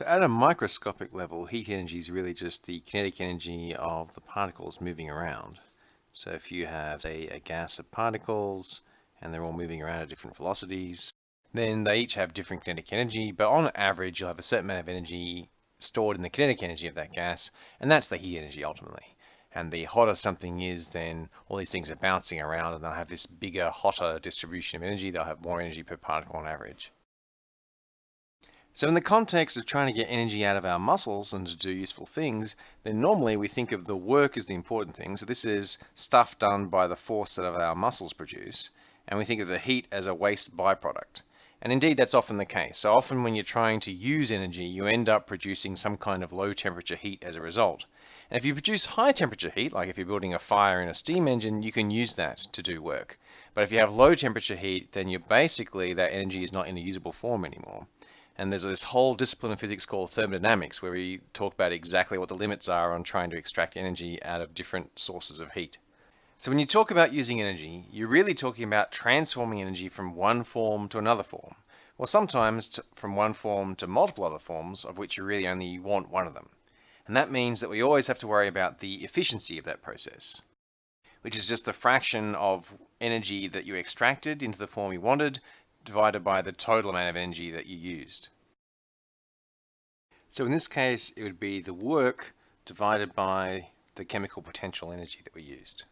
So at a microscopic level, heat energy is really just the kinetic energy of the particles moving around. So if you have a, a gas of particles and they're all moving around at different velocities, then they each have different kinetic energy, but on average you'll have a certain amount of energy stored in the kinetic energy of that gas, and that's the heat energy ultimately. And the hotter something is, then all these things are bouncing around and they'll have this bigger, hotter distribution of energy. They'll have more energy per particle on average. So in the context of trying to get energy out of our muscles and to do useful things, then normally we think of the work as the important thing. So this is stuff done by the force that our muscles produce. And we think of the heat as a waste byproduct. And indeed, that's often the case. So often when you're trying to use energy, you end up producing some kind of low temperature heat as a result. And if you produce high temperature heat, like if you're building a fire in a steam engine, you can use that to do work. But if you have low temperature heat, then you're basically, that energy is not in a usable form anymore. And there's this whole discipline of physics called thermodynamics where we talk about exactly what the limits are on trying to extract energy out of different sources of heat. So when you talk about using energy, you're really talking about transforming energy from one form to another form, or sometimes from one form to multiple other forms of which you really only want one of them. And that means that we always have to worry about the efficiency of that process, which is just the fraction of energy that you extracted into the form you wanted divided by the total amount of energy that you used. So in this case, it would be the work divided by the chemical potential energy that we used.